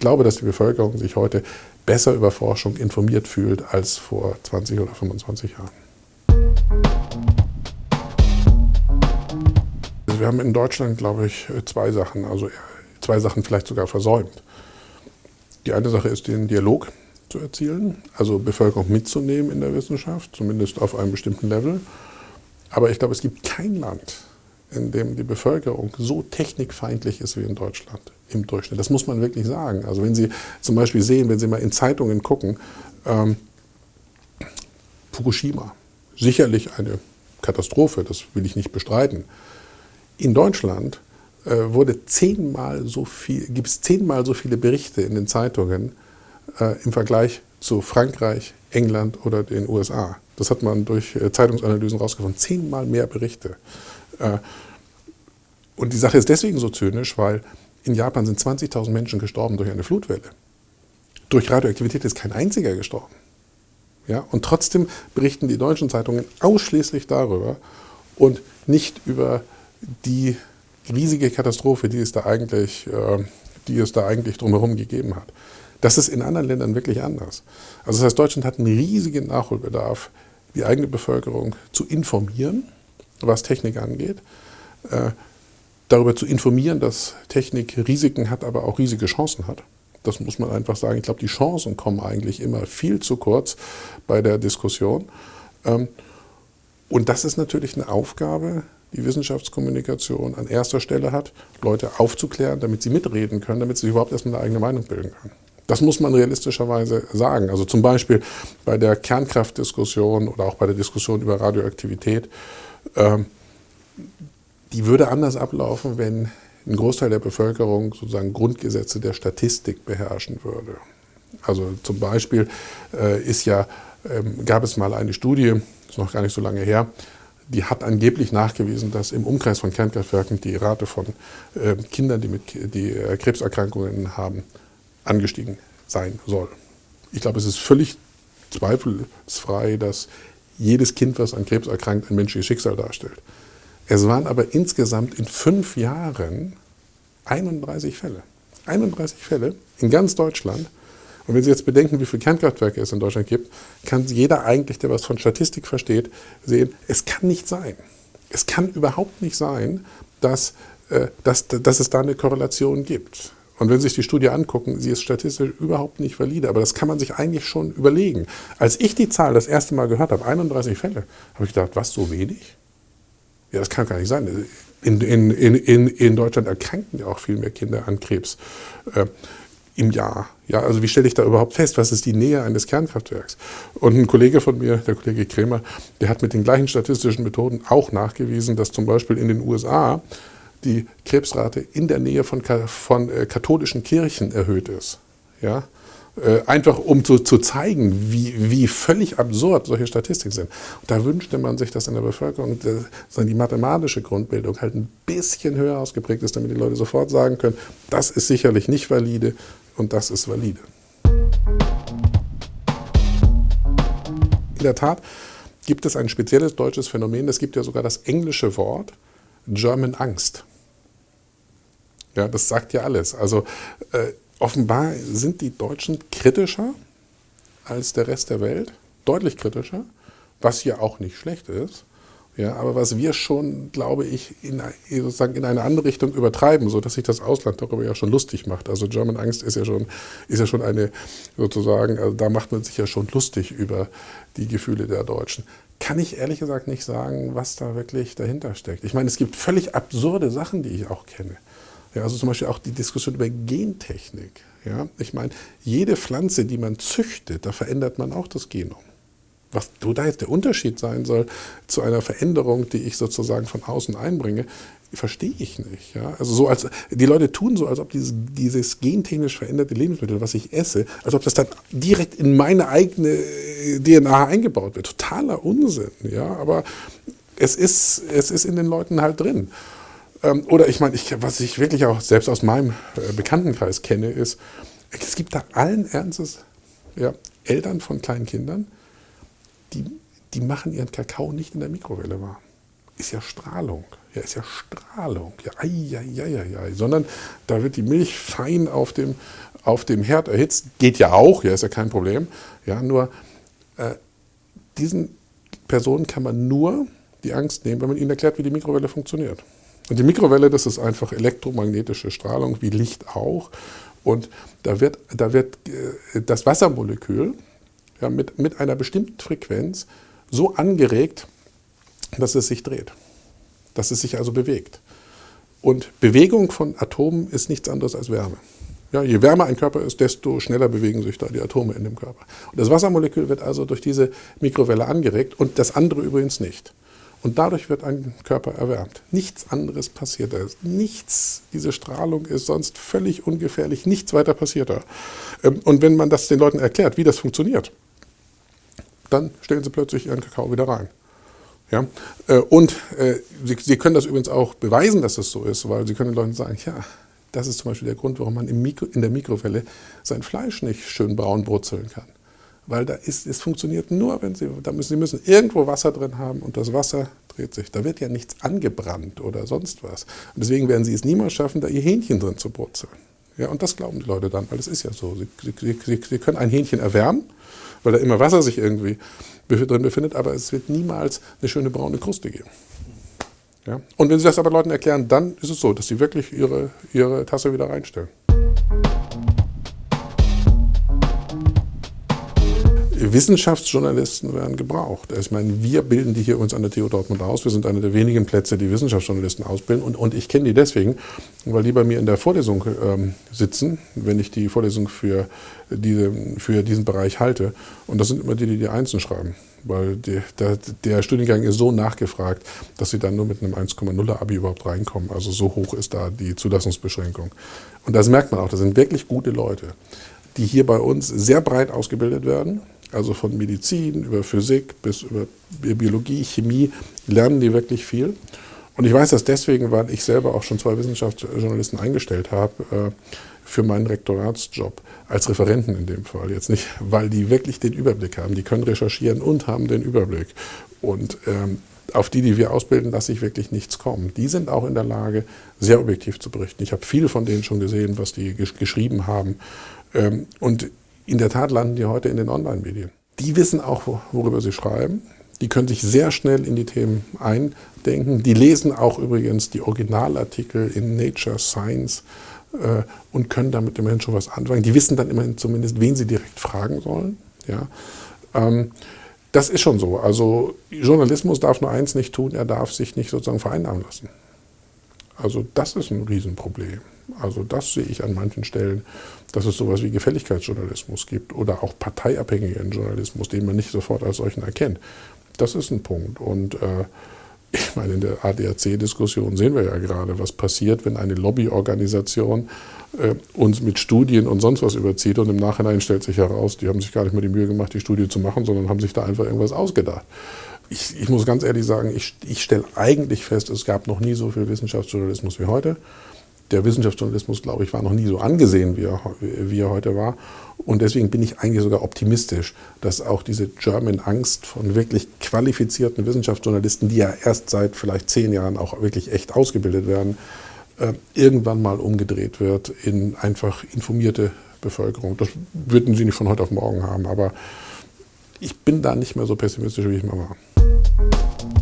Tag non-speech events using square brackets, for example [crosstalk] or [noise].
glaube, dass die Bevölkerung sich heute besser über Forschung informiert fühlt als vor 20 oder 25 Jahren. Also wir haben in Deutschland, glaube ich, zwei Sachen, also zwei Sachen vielleicht sogar versäumt. Die eine Sache ist, den Dialog zu erzielen, also Bevölkerung mitzunehmen in der Wissenschaft, zumindest auf einem bestimmten Level. Aber ich glaube, es gibt kein Land, in dem die Bevölkerung so technikfeindlich ist wie in Deutschland im Durchschnitt. Das muss man wirklich sagen. Also wenn Sie zum Beispiel sehen, wenn Sie mal in Zeitungen gucken, ähm, Fukushima, sicherlich eine Katastrophe, das will ich nicht bestreiten. In Deutschland äh, wurde zehnmal so viel, gibt es zehnmal so viele Berichte in den Zeitungen äh, im Vergleich zu Frankreich, England oder den USA. Das hat man durch äh, Zeitungsanalysen rausgefunden. Zehnmal mehr Berichte. Äh, und die Sache ist deswegen so zynisch, weil in Japan sind 20.000 Menschen gestorben durch eine Flutwelle. Durch Radioaktivität ist kein einziger gestorben. Ja? Und trotzdem berichten die deutschen Zeitungen ausschließlich darüber und nicht über die riesige Katastrophe, die es da eigentlich, äh, die es da eigentlich drumherum gegeben hat. Das ist in anderen Ländern wirklich anders. Also das heißt, Deutschland hat einen riesigen Nachholbedarf, die eigene Bevölkerung zu informieren, was Technik angeht, äh, darüber zu informieren, dass Technik Risiken hat, aber auch riesige Chancen hat. Das muss man einfach sagen. Ich glaube, die Chancen kommen eigentlich immer viel zu kurz bei der Diskussion. Ähm, und das ist natürlich eine Aufgabe, die Wissenschaftskommunikation an erster Stelle hat, Leute aufzuklären, damit sie mitreden können, damit sie sich überhaupt erstmal eine eigene Meinung bilden können. Das muss man realistischerweise sagen. Also zum Beispiel bei der Kernkraftdiskussion oder auch bei der Diskussion über Radioaktivität. Ähm, die würde anders ablaufen, wenn ein Großteil der Bevölkerung sozusagen Grundgesetze der Statistik beherrschen würde. Also zum Beispiel äh, ist ja, ähm, gab es mal eine Studie, ist noch gar nicht so lange her, die hat angeblich nachgewiesen, dass im Umkreis von Kernkraftwerken die Rate von äh, Kindern, die, mit, die äh, Krebserkrankungen haben, angestiegen sein soll. Ich glaube, es ist völlig zweifelsfrei, dass jedes Kind, was an Krebs erkrankt, ein menschliches Schicksal darstellt. Es waren aber insgesamt in fünf Jahren 31 Fälle. 31 Fälle in ganz Deutschland. Und wenn Sie jetzt bedenken, wie viele Kernkraftwerke es in Deutschland gibt, kann jeder eigentlich, der was von Statistik versteht, sehen, es kann nicht sein. Es kann überhaupt nicht sein, dass, äh, dass, dass es da eine Korrelation gibt. Und wenn Sie sich die Studie angucken, sie ist statistisch überhaupt nicht valide. Aber das kann man sich eigentlich schon überlegen. Als ich die Zahl das erste Mal gehört habe, 31 Fälle, habe ich gedacht, was, so wenig? Ja, das kann gar nicht sein. In, in, in, in Deutschland erkranken ja auch viel mehr Kinder an Krebs äh, im Jahr. Ja, also wie stelle ich da überhaupt fest, was ist die Nähe eines Kernkraftwerks? Und ein Kollege von mir, der Kollege Kremer, der hat mit den gleichen statistischen Methoden auch nachgewiesen, dass zum Beispiel in den USA die Krebsrate in der Nähe von, von äh, katholischen Kirchen erhöht ist. Ja? Äh, einfach um zu, zu zeigen, wie, wie völlig absurd solche Statistiken sind. Und da wünschte man sich, dass in der Bevölkerung äh, die mathematische Grundbildung halt ein bisschen höher ausgeprägt ist, damit die Leute sofort sagen können, das ist sicherlich nicht valide und das ist valide. In der Tat gibt es ein spezielles deutsches Phänomen, es gibt ja sogar das englische Wort German Angst. Ja, das sagt ja alles. Also äh, offenbar sind die Deutschen kritischer als der Rest der Welt, deutlich kritischer, was ja auch nicht schlecht ist. Ja, aber was wir schon, glaube ich, in, sozusagen in eine andere Richtung übertreiben, sodass sich das Ausland darüber ja schon lustig macht. Also German Angst ist ja schon, ist ja schon eine, sozusagen, also da macht man sich ja schon lustig über die Gefühle der Deutschen. Kann ich ehrlich gesagt nicht sagen, was da wirklich dahinter steckt. Ich meine, es gibt völlig absurde Sachen, die ich auch kenne. Ja, also zum Beispiel auch die Diskussion über Gentechnik. Ja, ich meine, jede Pflanze, die man züchtet, da verändert man auch das Genom. Was da jetzt der Unterschied sein soll zu einer Veränderung, die ich sozusagen von außen einbringe, verstehe ich nicht. Ja? Also so als, die Leute tun so, als ob dieses, dieses gentechnisch veränderte Lebensmittel, was ich esse, als ob das dann direkt in meine eigene äh, DNA eingebaut wird. Totaler Unsinn. Ja? Aber es ist, es ist in den Leuten halt drin. Ähm, oder ich meine, ich, was ich wirklich auch selbst aus meinem äh, Bekanntenkreis kenne, ist, es gibt da allen Ernstes ja, Eltern von kleinen Kindern, die, die machen ihren Kakao nicht in der Mikrowelle warm. ist ja Strahlung. Ja, ist ja Strahlung. Ja, ai, ai, ai, ai, Sondern da wird die Milch fein auf dem, auf dem Herd erhitzt. Geht ja auch, ja, ist ja kein Problem. Ja, nur äh, diesen Personen kann man nur die Angst nehmen, wenn man ihnen erklärt, wie die Mikrowelle funktioniert. Und die Mikrowelle, das ist einfach elektromagnetische Strahlung, wie Licht auch. Und da wird, da wird äh, das Wassermolekül ja, mit, mit einer bestimmten Frequenz so angeregt, dass es sich dreht, dass es sich also bewegt. Und Bewegung von Atomen ist nichts anderes als Wärme. Ja, je wärmer ein Körper ist, desto schneller bewegen sich da die Atome in dem Körper. Und das Wassermolekül wird also durch diese Mikrowelle angeregt und das andere übrigens nicht. Und dadurch wird ein Körper erwärmt. Nichts anderes passiert da. Nichts, diese Strahlung ist sonst völlig ungefährlich, nichts weiter passiert da. Ähm, und wenn man das den Leuten erklärt, wie das funktioniert, dann stellen sie plötzlich ihren Kakao wieder rein. Ja? Äh, und äh, sie, können das übrigens auch beweisen, dass das so ist, weil sie können den Leuten sagen, ja, das ist zum Beispiel der Grund, warum man Mikro, in der Mikrowelle sein Fleisch nicht schön braun brutzeln kann. Weil da ist, es funktioniert nur, wenn Sie, da müssen, Sie müssen irgendwo Wasser drin haben und das Wasser dreht sich. Da wird ja nichts angebrannt oder sonst was. Und deswegen werden Sie es niemals schaffen, da Ihr Hähnchen drin zu brutzeln. Ja, und das glauben die Leute dann, weil es ist ja so. Sie, Sie, Sie können ein Hähnchen erwärmen, weil da immer Wasser sich irgendwie drin befindet, aber es wird niemals eine schöne braune Kruste geben. Ja? Und wenn Sie das aber Leuten erklären, dann ist es so, dass Sie wirklich Ihre, ihre Tasse wieder reinstellen. Wissenschaftsjournalisten werden gebraucht. Ich meine, wir bilden die hier uns an der TU Dortmund aus. Wir sind einer der wenigen Plätze, die Wissenschaftsjournalisten ausbilden. Und, und ich kenne die deswegen, weil die bei mir in der Vorlesung ähm, sitzen, wenn ich die Vorlesung für, diese, für diesen Bereich halte. Und das sind immer die, die die Einzelnen schreiben. Weil die, der, der, Studiengang ist so nachgefragt, dass sie dann nur mit einem 1,0er Abi überhaupt reinkommen. Also so hoch ist da die Zulassungsbeschränkung. Und das merkt man auch, das sind wirklich gute Leute, die hier bei uns sehr breit ausgebildet werden also von Medizin über Physik bis über Biologie, Chemie, lernen die wirklich viel. Und ich weiß das deswegen, weil ich selber auch schon zwei Wissenschaftsjournalisten eingestellt habe äh, für meinen Rektoratsjob, als Referenten in dem Fall. Jetzt nicht, weil die wirklich den Überblick haben. Die können recherchieren und haben den Überblick. Und ähm, auf die, die wir ausbilden, lasse ich wirklich nichts kommen. Die sind auch in der Lage, sehr objektiv zu berichten. Ich habe viel von denen schon gesehen, was die geschrieben haben. Ähm, und in der Tat landen die heute in den Online-Medien. Die wissen auch, worüber sie schreiben. Die können sich sehr schnell in die Themen eindenken. Die lesen auch übrigens die Originalartikel in Nature, Science äh, und können damit immerhin schon was anfangen. Die wissen dann immerhin zumindest, wen sie direkt fragen sollen. Ja. Ähm, das ist schon so. Also Journalismus darf nur eins nicht tun, er darf sich nicht sozusagen vereinnahmen lassen. Also das ist ein Riesenproblem. Also das sehe ich an manchen Stellen, dass es sowas wie Gefälligkeitsjournalismus gibt oder auch parteiabhängigen Journalismus, den man nicht sofort als solchen erkennt. Das ist ein Punkt. Und äh, [laughs] ich meine, in der ADAC-Diskussion sehen wir ja gerade, was passiert, wenn eine Lobbyorganisation äh, uns mit Studien und sonst was überzieht und im Nachhinein stellt sich heraus, die haben sich gar nicht mehr die Mühe gemacht, die Studie zu machen, sondern haben sich da einfach irgendwas ausgedacht. Ich, ich muss ganz ehrlich sagen, ich, ich stelle eigentlich fest, es gab noch nie so viel Wissenschaftsjournalismus wie heute der Wissenschaftsjournalismus, glaube ich, war noch nie so angesehen, wie er, wie er heute war. Und deswegen bin ich eigentlich sogar optimistisch, dass auch diese German Angst von wirklich qualifizierten Wissenschaftsjournalisten, die ja erst seit vielleicht zehn Jahren auch wirklich echt ausgebildet werden, äh, irgendwann mal umgedreht wird in einfach informierte Bevölkerung. Das würden sie nicht von heute auf morgen haben, aber ich bin da nicht mehr so pessimistisch, wie ich mal war. thank you